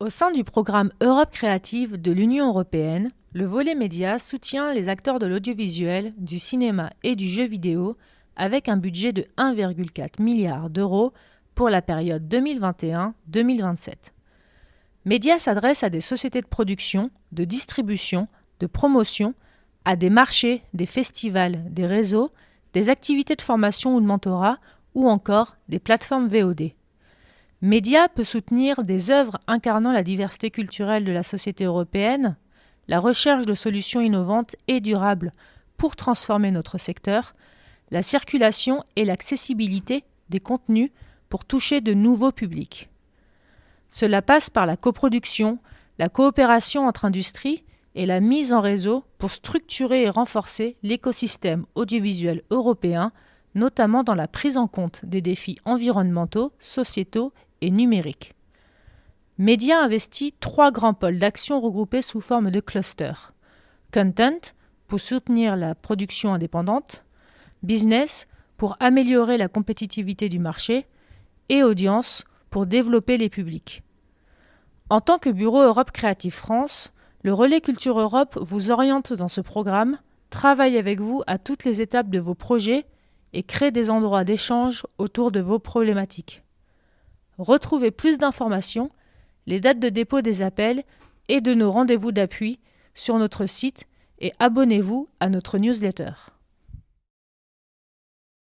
Au sein du programme Europe créative de l'Union européenne, le volet média soutient les acteurs de l'audiovisuel, du cinéma et du jeu vidéo avec un budget de 1,4 milliard d'euros pour la période 2021-2027. Média s'adresse à des sociétés de production, de distribution, de promotion, à des marchés, des festivals, des réseaux, des activités de formation ou de mentorat, ou encore des plateformes VOD. Média peut soutenir des œuvres incarnant la diversité culturelle de la société européenne, la recherche de solutions innovantes et durables pour transformer notre secteur, la circulation et l'accessibilité des contenus pour toucher de nouveaux publics. Cela passe par la coproduction, la coopération entre industries et la mise en réseau pour structurer et renforcer l'écosystème audiovisuel européen, notamment dans la prise en compte des défis environnementaux, sociétaux et numériques. Média investit trois grands pôles d'action regroupés sous forme de clusters. Content, pour soutenir la production indépendante, Business, pour améliorer la compétitivité du marché, et Audience, pour développer les publics. En tant que Bureau Europe Créative France, le Relais Culture Europe vous oriente dans ce programme, travaille avec vous à toutes les étapes de vos projets et crée des endroits d'échange autour de vos problématiques. Retrouvez plus d'informations, les dates de dépôt des appels et de nos rendez-vous d'appui sur notre site et abonnez-vous à notre newsletter.